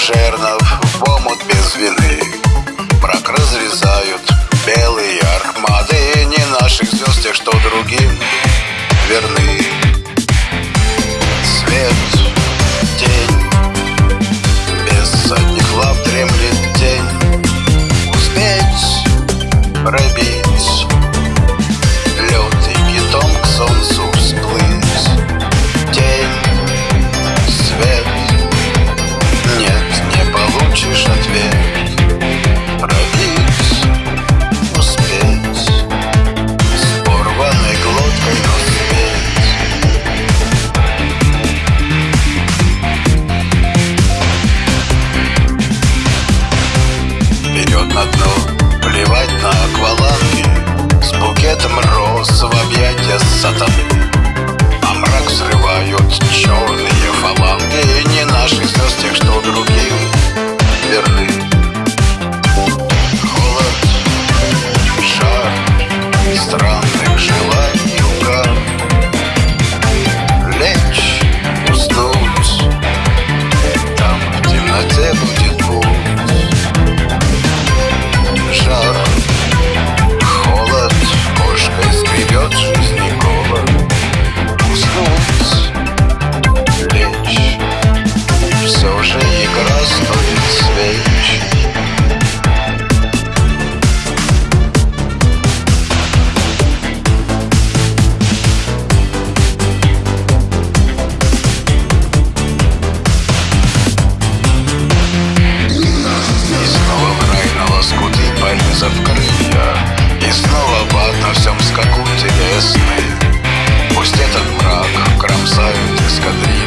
Жернов в омут без вины. Брак разрезают белые армады Не наших звезд, тех, что другим. Акробат на всем скаку телесный. Пусть этот мрак кромсают эскадриль